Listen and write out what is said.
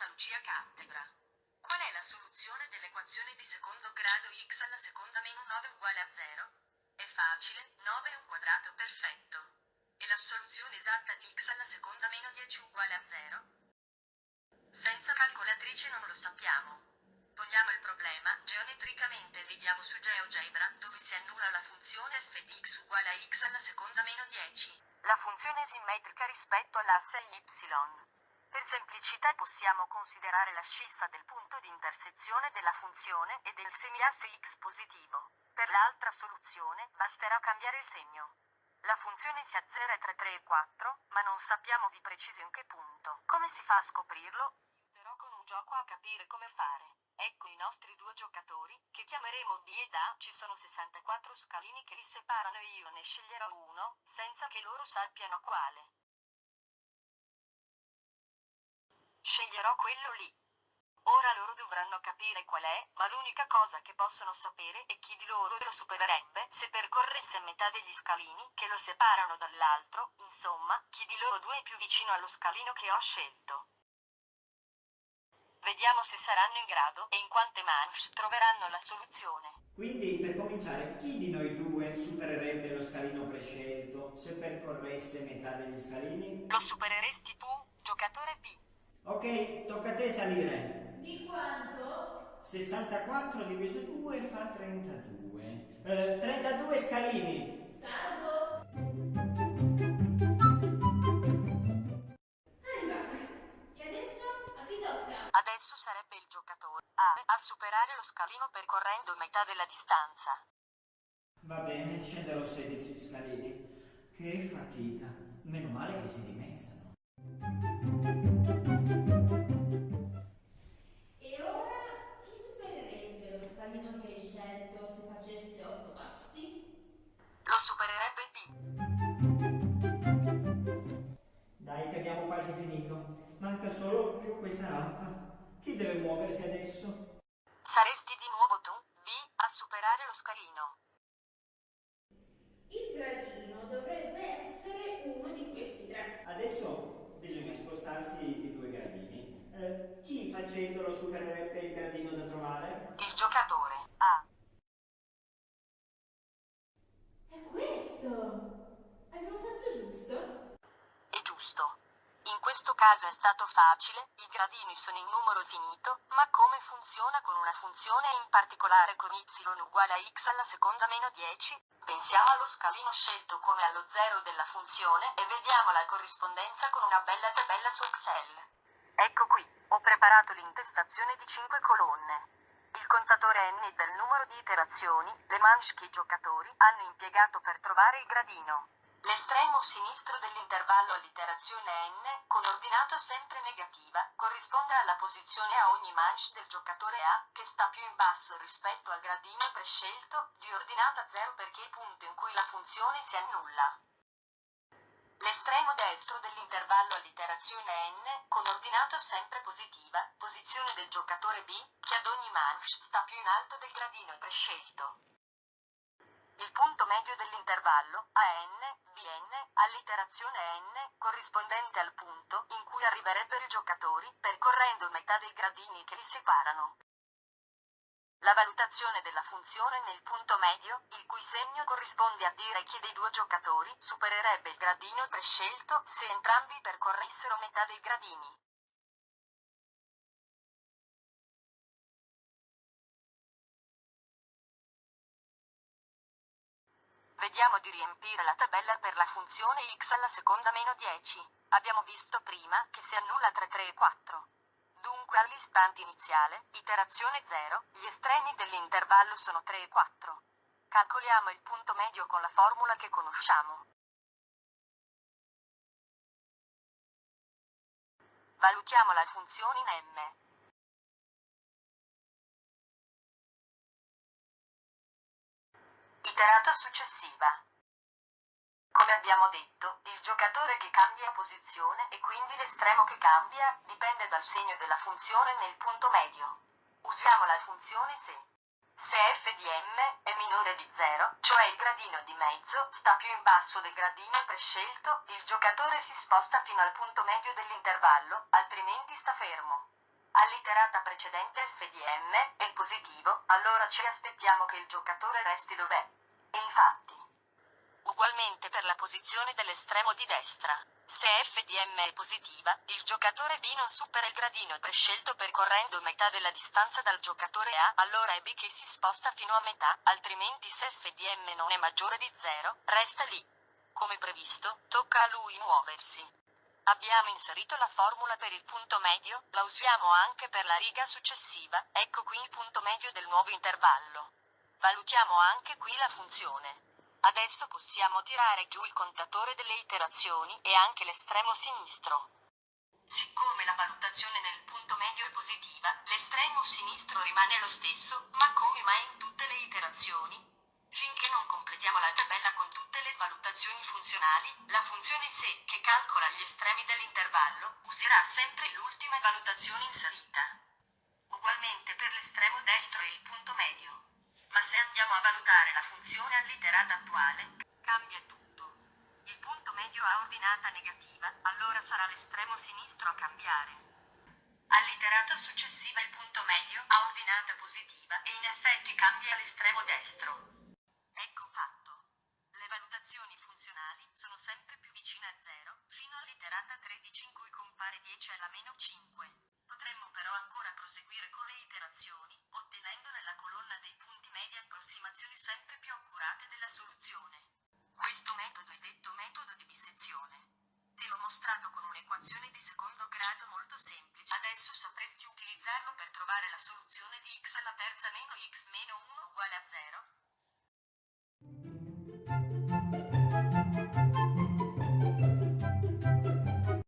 professoressa Lucia Cattebra. Qual è la soluzione dell'equazione di secondo grado x alla seconda meno 9 uguale a 0? È facile, 9 è un quadrato perfetto. E la soluzione esatta di x alla seconda meno 10 uguale a 0? Senza calcolatrice non lo sappiamo. Poniamo il problema, geometricamente ridiamo su GeoGebra, dove si annulla la funzione f di x uguale a x alla seconda meno 10. La funzione è simmetrica rispetto all'asse y. Per semplicità possiamo considerare l'ascissa del punto di intersezione della funzione e del semiasse x positivo. Per l'altra soluzione basterà cambiare il segno. La funzione si azzera tra 3 e 4, ma non sappiamo di preciso in che punto. Come si fa a scoprirlo? Aiuterò con un gioco a capire come fare. Ecco i nostri due giocatori, che chiameremo D ed A. Ci sono 64 scalini che li separano e io ne sceglierò uno, senza che loro sappiano quale. Sceglierò quello lì. Ora loro dovranno capire qual è, ma l'unica cosa che possono sapere è chi di loro lo supererebbe se percorresse metà degli scalini che lo separano dall'altro, insomma, chi di loro due è più vicino allo scalino che ho scelto. Vediamo se saranno in grado e in quante manche troveranno la soluzione. Quindi, per cominciare, chi di noi due supererebbe lo scalino prescelto se percorresse metà degli scalini? Lo supereresti tu, giocatore B. Ok, tocca a te salire. Di quanto? 64 diviso 2 fa 32. Eh, 32 scalini. Salgo. Arrivata. E adesso a chi tocca? Adesso sarebbe il giocatore A a superare lo scalino percorrendo metà della distanza. Va bene, scenderò 16 scalini. Che fatica. Meno male che si dimezzano. Solo più questa rampa. Chi deve muoversi adesso? Saresti di nuovo tu, B, a superare lo scalino. Il gradino dovrebbe essere uno di questi tre. Adesso bisogna spostarsi di due gradini. Eh, chi facendolo supererebbe il gradino da trovare? Il giocatore A. È questo! Abbiamo fatto giusto? È giusto. Questo caso è stato facile, i gradini sono in numero finito, ma come funziona con una funzione e in particolare con y uguale a x alla seconda meno 10? Pensiamo allo scalino scelto come allo zero della funzione e vediamo la corrispondenza con una bella tabella su Excel. Ecco qui, ho preparato l'intestazione di 5 colonne. Il contatore n del numero di iterazioni, le manche che i giocatori hanno impiegato per trovare il gradino. L'estremo sinistro dell'intervallo all'iterazione n, con ordinata sempre negativa, corrisponde alla posizione a ogni manche del giocatore A, che sta più in basso rispetto al gradino prescelto, di ordinata 0 perché è punto in cui la funzione si annulla. L'estremo destro dell'intervallo all'iterazione n, con ordinata sempre positiva, posizione del giocatore B, che ad ogni manche sta più in alto del gradino prescelto. Il punto medio dell'intervallo, AN, Vn, all'iterazione n, corrispondente al punto in cui arriverebbero i giocatori, percorrendo metà dei gradini che li separano. La valutazione della funzione nel punto medio, il cui segno corrisponde a dire chi dei due giocatori supererebbe il gradino prescelto se entrambi percorressero metà dei gradini. Vediamo di riempire la tabella per la funzione x alla seconda meno 10. Abbiamo visto prima che si annulla tra 3 e 4. Dunque all'istante iniziale, iterazione 0, gli estremi dell'intervallo sono 3 e 4. Calcoliamo il punto medio con la formula che conosciamo. Valutiamo la funzione in m. Iterata successiva. Come abbiamo detto, il giocatore che cambia posizione e quindi l'estremo che cambia dipende dal segno della funzione nel punto medio. Usiamo la funzione se. Se f di m è minore di 0, cioè il gradino di mezzo sta più in basso del gradino prescelto, il giocatore si sposta fino al punto medio dell'intervallo, altrimenti sta fermo. All'iterata precedente FDM è positivo, allora ci aspettiamo che il giocatore resti dov'è. Infatti. Ugualmente per la posizione dell'estremo di destra. Se FDM è positiva, il giocatore B non supera il gradino prescelto percorrendo metà della distanza dal giocatore A, allora è B che si sposta fino a metà, altrimenti se FDM non è maggiore di 0, resta lì. Come previsto, tocca a lui muoversi. Abbiamo inserito la formula per il punto medio, la usiamo anche per la riga successiva, ecco qui il punto medio del nuovo intervallo. Valutiamo anche qui la funzione. Adesso possiamo tirare giù il contatore delle iterazioni e anche l'estremo sinistro. Siccome la valutazione nel punto medio è positiva, l'estremo sinistro rimane lo stesso, ma come mai in tutte le iterazioni? Finché non completiamo la tabella con tutte le valutazioni funzionali, la funzione se, che calcola gli estremi dell'intervallo, userà sempre l'ultima valutazione inserita. Ugualmente per l'estremo destro e il punto medio. Ma se andiamo a valutare la funzione all'iterata attuale, cambia tutto. Il punto medio ha ordinata negativa, allora sarà l'estremo sinistro a cambiare. All'iterata successiva il punto medio ha ordinata positiva e in effetti cambia l'estremo destro. Ecco fatto. Le valutazioni funzionali sono sempre più vicine a 0, fino all'iterata 13 in cui compare 10 alla meno 5. Potremmo però ancora proseguire con le iterazioni, approssimazioni sempre più accurate della soluzione. Questo metodo è detto metodo di bisezione. Te l'ho mostrato con un'equazione di secondo grado molto semplice. Adesso sapresti utilizzarlo per trovare la soluzione di x alla terza meno x meno 1 uguale a 0,